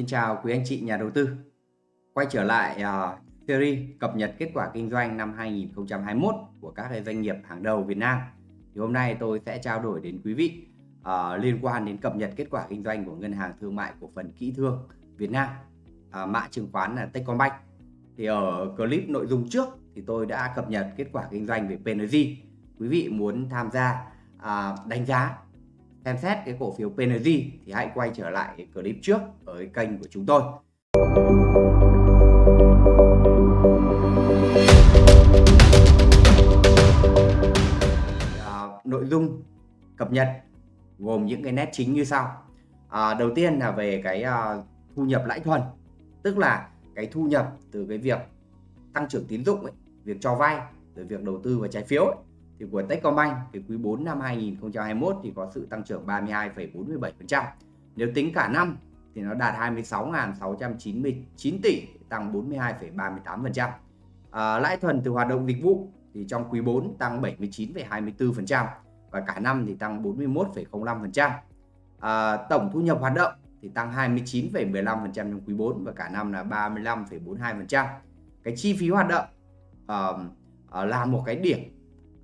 Xin chào quý anh chị nhà đầu tư. Quay trở lại uh, series cập nhật kết quả kinh doanh năm 2021 của các doanh nghiệp hàng đầu Việt Nam. Thì hôm nay tôi sẽ trao đổi đến quý vị uh, liên quan đến cập nhật kết quả kinh doanh của Ngân hàng Thương mại Cổ phần Kỹ thương Việt Nam, uh, mã chứng khoán là Techcombank. Thì ở clip nội dung trước thì tôi đã cập nhật kết quả kinh doanh về PNG. Quý vị muốn tham gia uh, đánh giá xem xét cái cổ phiếu PNG thì hãy quay trở lại cái clip trước ở cái kênh của chúng tôi. À, nội dung cập nhật gồm những cái nét chính như sau. À, đầu tiên là về cái à, thu nhập lãi thuần, tức là cái thu nhập từ cái việc tăng trưởng tín dụng ấy, việc cho vay, rồi việc đầu tư vào trái phiếu ấy, thì của Techcombank thì quý 4 năm 2021 thì có sự tăng trưởng 32,47%. Nếu tính cả năm thì nó đạt 26.699 tỷ, tăng 42,38%. À, lãi thuần từ hoạt động dịch vụ thì trong quý 4 tăng 79,24% và cả năm thì tăng 41,05%. À, tổng thu nhập hoạt động thì tăng 29,15% trong quý 4 và cả năm là 35,42%. Cái chi phí hoạt động uh, uh, là một cái điểm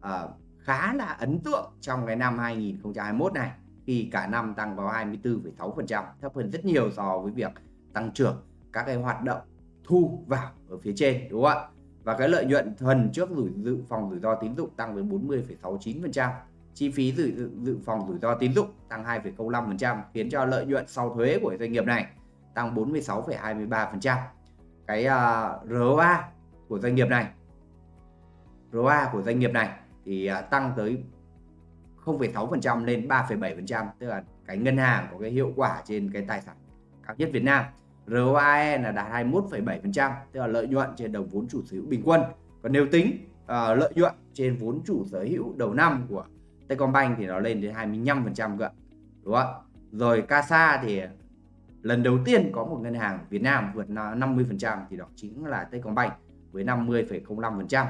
uh, khá là ấn tượng trong cái năm 2021 này khi cả năm tăng vào 24,6% thấp hơn rất nhiều so với việc tăng trưởng các cái hoạt động thu vào ở phía trên đúng không ạ? Và cái lợi nhuận thuần trước rủi dự phòng rủi ro tín dụng tăng với 40,69% chi phí dự, dự phòng rủi ro tín dụng tăng 2,05% khiến cho lợi nhuận sau thuế của doanh nghiệp này tăng 46,23% cái ờ, uh, ROA của doanh nghiệp này ROA của doanh nghiệp này thì à, tăng tới 0,6% lên 3,7% tức là cái ngân hàng có cái hiệu quả trên cái tài sản cao nhất Việt Nam. ROAE là đạt 21,7% tức là lợi nhuận trên đồng vốn chủ sở hữu bình quân. Còn nếu tính uh, lợi nhuận trên vốn chủ sở hữu đầu năm của Techcombank thì nó lên đến 25% cơ đúng không rồi CASA thì lần đầu tiên có một ngân hàng Việt Nam vượt 50% thì đó chính là Techcombank với 50,05% uh,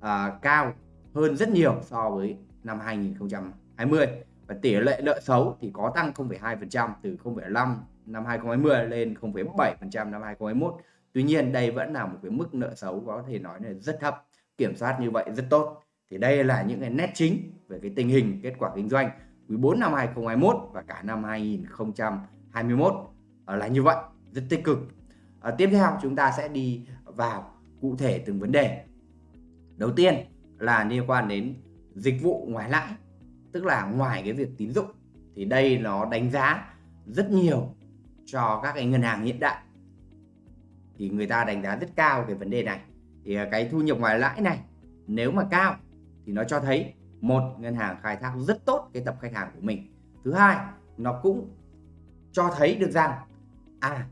à, cao hơn rất nhiều so với năm 2020 và tỷ lệ nợ xấu thì có tăng 0,2% từ 0,5 năm 2020 lên 0,7% năm 2021 Tuy nhiên đây vẫn là một cái mức nợ xấu có thể nói là rất thấp kiểm soát như vậy rất tốt. Thì đây là những cái nét chính về cái tình hình kết quả kinh doanh quý 4 năm 2021 và cả năm 2021 ờ, là như vậy rất tích cực. À, tiếp theo chúng ta sẽ đi vào cụ thể từng vấn đề. Đầu tiên là liên quan đến dịch vụ ngoài lãi, tức là ngoài cái việc tín dụng. Thì đây nó đánh giá rất nhiều cho các cái ngân hàng hiện đại. Thì người ta đánh giá rất cao cái vấn đề này. Thì cái thu nhập ngoài lãi này, nếu mà cao thì nó cho thấy một, ngân hàng khai thác rất tốt cái tập khách hàng của mình. Thứ hai, nó cũng cho thấy được rằng à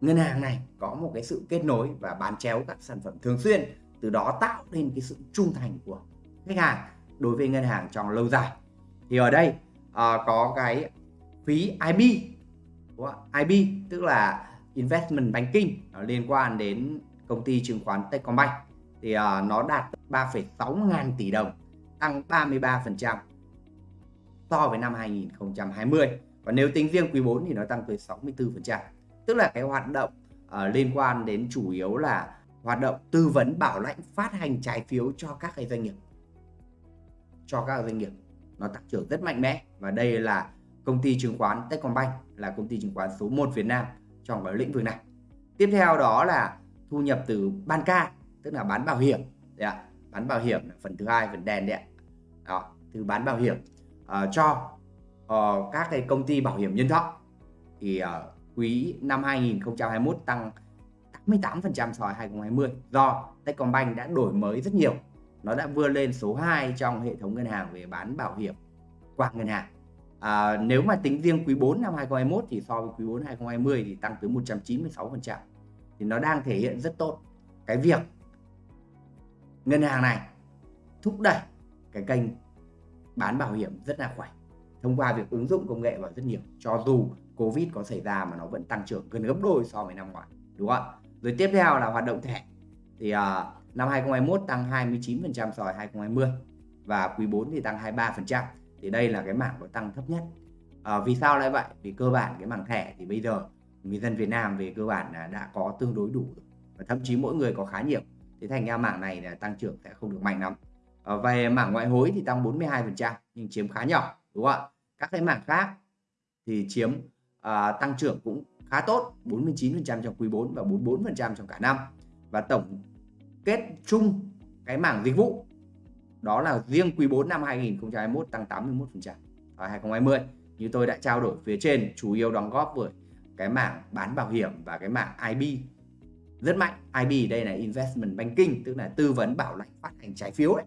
ngân hàng này có một cái sự kết nối và bán chéo các sản phẩm thường xuyên từ đó tạo nên cái sự trung thành của khách hàng đối với ngân hàng trong lâu dài. Thì ở đây uh, có cái phí IB IB tức là investment banking nó liên quan đến công ty chứng khoán Techcombank. Thì uh, nó đạt 3,6 ngàn tỷ đồng tăng 33% so với năm 2020 và nếu tính riêng quý 4 thì nó tăng tới 64% tức là cái hoạt động uh, liên quan đến chủ yếu là hoạt động tư vấn bảo lãnh phát hành trái phiếu cho các cái doanh nghiệp. Cho các doanh nghiệp. Nó tăng trưởng rất mạnh mẽ. Và đây là công ty chứng khoán Techcombank là công ty chứng khoán số 1 Việt Nam trong cái lĩnh vực này. Tiếp theo đó là thu nhập từ ban ca tức là bán bảo hiểm. Đấy ạ. Bán bảo hiểm là phần thứ hai phần đèn đấy ạ. Đó từ bán bảo hiểm uh, cho uh, các cái công ty bảo hiểm nhân thọ. Thì uh, quý năm 2021 tăng 88% so với 2020 do Techcombank đã đổi mới rất nhiều. Nó đã vươn lên số 2 trong hệ thống ngân hàng về bán bảo hiểm qua ngân hàng. À, nếu mà tính riêng quý 4 năm 2021 thì so với quý 4 2020 thì tăng tới 196%. Thì nó đang thể hiện rất tốt cái việc ngân hàng này thúc đẩy cái kênh bán bảo hiểm rất là khỏe thông qua việc ứng dụng công nghệ vào rất nhiều cho dù Covid có xảy ra mà nó vẫn tăng trưởng gần gấp đôi so với năm ngoái đúng không ạ rồi tiếp theo là hoạt động thẻ. Thì uh, năm 2021 tăng 29% so với 2020 và quý 4 thì tăng 23% thì đây là cái mảng có tăng thấp nhất. Uh, vì sao lại vậy? Vì cơ bản cái mảng thẻ thì bây giờ người dân Việt Nam về cơ bản là đã có tương đối đủ và thậm chí mỗi người có khá nhiều. Thế thành ra mảng này là tăng trưởng sẽ không được mạnh lắm. À, về mảng ngoại hối thì tăng 42% nhưng chiếm khá nhỏ đúng không ạ? Các cái mảng khác thì chiếm uh, tăng trưởng cũng khá tốt 49% trong quý 4 và 44% trong cả năm. Và tổng kết chung cái mảng dịch vụ, đó là riêng quý 4 năm 2021 tăng 81% ở 2020 như tôi đã trao đổi phía trên, chủ yếu đóng góp với cái mảng bán bảo hiểm và cái mảng IB rất mạnh IB đây là investment banking, tức là tư vấn bảo lãnh phát hành trái phiếu đấy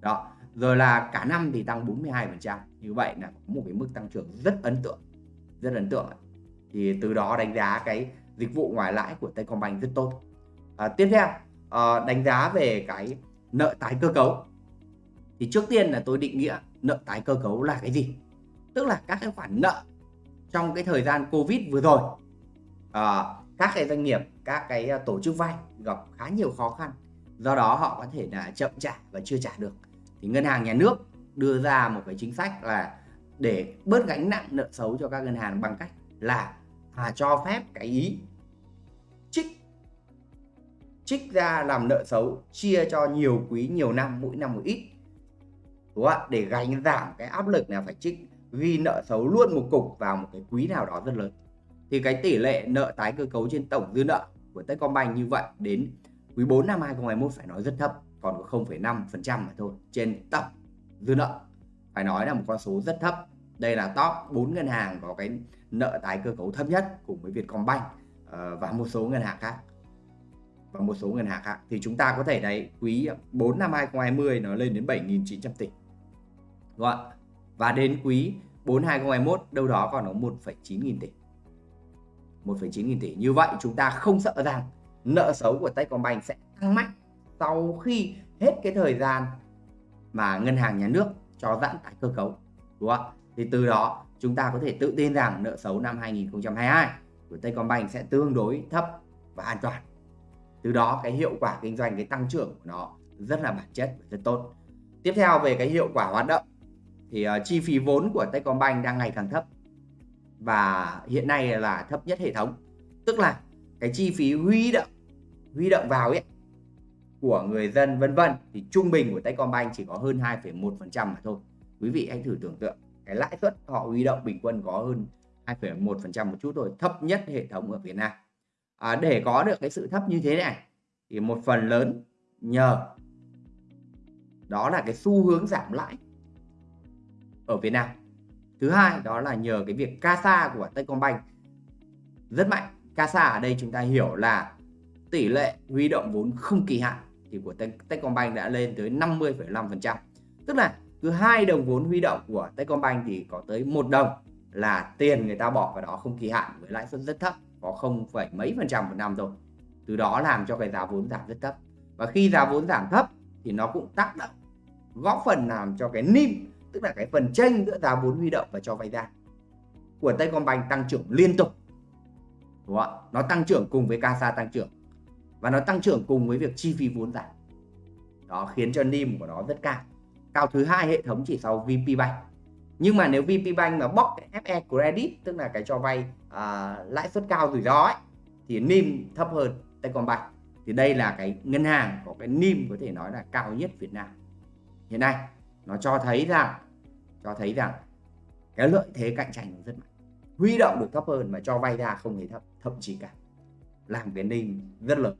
đó, rồi là cả năm thì tăng 42% như vậy là có một cái mức tăng trưởng rất ấn tượng, rất ấn tượng thì từ đó đánh giá cái dịch vụ ngoài lãi của Techcombank rất tốt. À, tiếp theo à, đánh giá về cái nợ tái cơ cấu. Thì trước tiên là tôi định nghĩa nợ tái cơ cấu là cái gì? Tức là các cái khoản nợ trong cái thời gian Covid vừa rồi à, các cái doanh nghiệp các cái ờ, tổ chức vay gặp khá nhiều khó khăn. Do đó họ có thể là chậm trả và chưa trả được. Thì ngân hàng nhà nước đưa ra một cái chính sách là để bớt gánh nặng nợ xấu cho các ngân hàng bằng cách là à, cho phép cái ý trích trích ra làm nợ xấu chia cho nhiều quý nhiều năm mỗi năm một ít. Đúng không ạ? Để gánh giảm cái áp lực là phải trích ghi nợ xấu luôn một cục vào một cái quý nào đó rất lớn. Thì cái tỷ lệ nợ tái cơ cấu trên tổng dư nợ của Techcombank như vậy đến quý 4 năm 2021 phải nói rất thấp còn có 0,5% mà thôi trên tổng dư nợ. Phải nói là một con số rất thấp đây là top 4 ngân hàng có cái nợ tái cơ cấu thấp nhất cùng với Vietcombank ờ, và một số ngân hàng khác. Và một số ngân hàng khác. Thì chúng ta có thể thấy quý 4 năm 2020 nó lên đến 7.900 tỷ. Đúng không? và đến quý 4 2021 đâu đó còn có 1,9 nghìn tỷ. 1,9 nghìn tỷ. Như vậy chúng ta không sợ rằng nợ xấu của Techcombank sẽ tăng mạnh sau khi hết cái thời gian mà ngân hàng nhà nước cho giãn tái cơ cấu. Đúng không thì từ đó chúng ta có thể tự tin rằng nợ xấu năm 2022 của Techcombank sẽ tương đối thấp và an toàn. Từ đó cái hiệu quả kinh doanh cái tăng trưởng của nó rất là bản chất và rất tốt. Tiếp theo về cái hiệu quả hoạt động thì uh, chi phí vốn của Techcombank đang ngày càng thấp và hiện nay là thấp nhất hệ thống. Tức là cái chi phí huy động huy động vào ấy của người dân vân vân thì trung bình của Techcombank chỉ có hơn 2,1% mà thôi. Quý vị hãy thử tưởng tượng cái lãi suất họ huy động bình quân có hơn 2,1% một chút thôi thấp nhất hệ thống ở Việt Nam. À, để có được cái sự thấp như thế này thì một phần lớn nhờ đó là cái xu hướng giảm lãi ở Việt Nam. Thứ hai đó là nhờ cái việc CASA của Techcombank rất mạnh. CASA ở đây chúng ta hiểu là tỷ lệ huy động vốn không kỳ hạn thì của Techcombank đã lên tới 50,5% tức là cứ hai đồng vốn huy động của Techcombank thì có tới một đồng là tiền người ta bỏ vào đó không kỳ hạn với lãi suất rất thấp, có không phải mấy phần trăm một năm thôi. Từ đó làm cho cái giá vốn giảm rất thấp. Và khi giá vốn giảm thấp thì nó cũng tác động, góp phần làm cho cái NIM, tức là cái phần tranh giữa giá vốn huy động và cho vay ra của Techcombank tăng trưởng liên tục. Đúng không? nó tăng trưởng cùng với CASA tăng trưởng và nó tăng trưởng cùng với việc chi phí vốn giảm. Đó khiến cho NIM của nó rất cao cao thứ hai hệ thống chỉ sau VP Bank. Nhưng mà nếu VP Bank mà bóc cái FE Credit tức là cái cho vay à, lãi suất cao rủi ro ấy thì NIM thấp hơn Techcombank. Thì đây là cái ngân hàng có cái NIM có thể nói là cao nhất Việt Nam. Hiện nay nó cho thấy rằng cho thấy rằng cái lợi thế cạnh tranh rất mạnh. Huy động được thấp hơn mà cho vay ra không hề thấp thậm chí cả làm cái NIM rất lớn.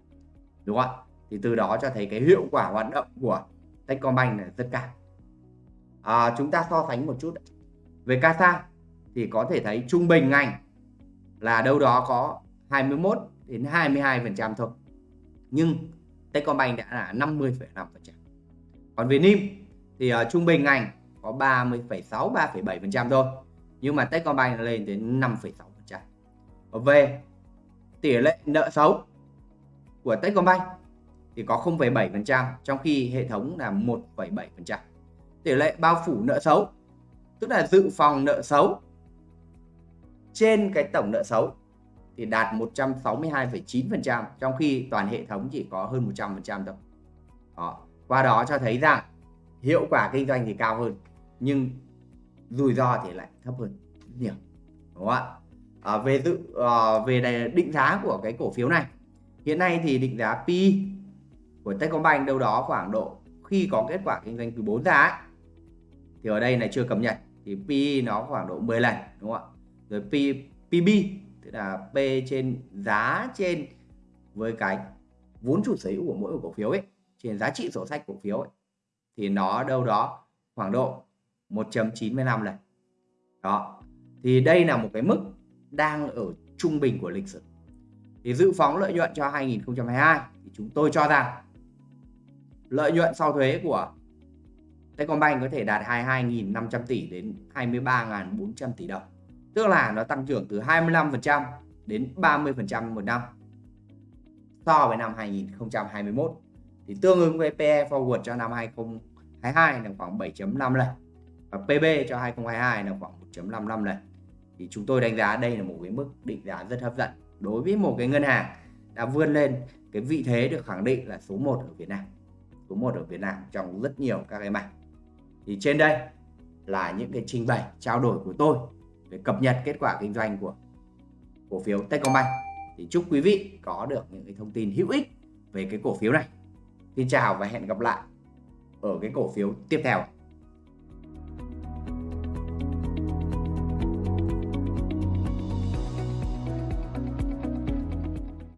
Đúng không ạ? Thì từ đó cho thấy cái hiệu quả hoạt động của Techcombank là rất cao à, chúng ta so sánh một chút về CASA thì có thể thấy trung bình ngành là đâu đó có 21 đến 22 phần trăm thôi. Nhưng Techcombank đã là 50,5 phần trăm. Còn về NIM thì uh, trung bình ngành có 30,6 3,7 phần trăm thôi. Nhưng mà Techcombank lên đến 5,6 phần trăm. Về tỷ lệ nợ xấu của Techcombank thì có 0,7 phần trăm trong khi hệ thống là 1,7 phần trăm tỷ lệ bao phủ nợ xấu tức là dự phòng nợ xấu trên cái tổng nợ xấu thì đạt 162,9% trong khi toàn hệ thống chỉ có hơn 100% thôi. Đó. Qua đó cho thấy rằng hiệu quả kinh doanh thì cao hơn nhưng rủi ro thì lại thấp hơn rất nhiều. Đúng không ạ? à, về dự à, về định giá của cái cổ phiếu này hiện nay thì định giá P của Techcombank đâu đó khoảng độ khi có kết quả kinh doanh quý 4 ra ấy, thì ở đây này chưa cập nhật thì PE nó khoảng độ 10 lần đúng không ạ? Rồi P, PB tức là P trên giá trên với cái vốn chủ sở hữu của mỗi cổ phiếu ấy trên giá trị sổ sách cổ phiếu ấy, thì nó đâu đó khoảng độ 1.95 lần. Đó. Thì đây là một cái mức đang ở trung bình của lịch sử. Thì dự phóng lợi nhuận cho 2022 thì chúng tôi cho rằng lợi nhuận sau thuế của Techcombank có thể đạt 22.500 tỷ đến 23.400 tỷ đồng. Tức là nó tăng trưởng từ 25% đến 30% một năm so với năm 2021 thì tương ứng với PE forward cho năm 2022 là khoảng 7.5 lần và PB cho 2022 là khoảng 1.55 lần. Thì chúng tôi đánh giá đây là một cái mức định giá rất hấp dẫn đối với một cái ngân hàng đã vươn lên cái vị thế được khẳng định là số 1 ở Việt Nam. Số 1 ở Việt Nam trong rất nhiều các cái mảng thì trên đây là những cái trình bày, trao đổi của tôi về cập nhật kết quả kinh doanh của cổ phiếu Techcombank. Thì chúc quý vị có được những cái thông tin hữu ích về cái cổ phiếu này. Xin chào và hẹn gặp lại ở cái cổ phiếu tiếp theo.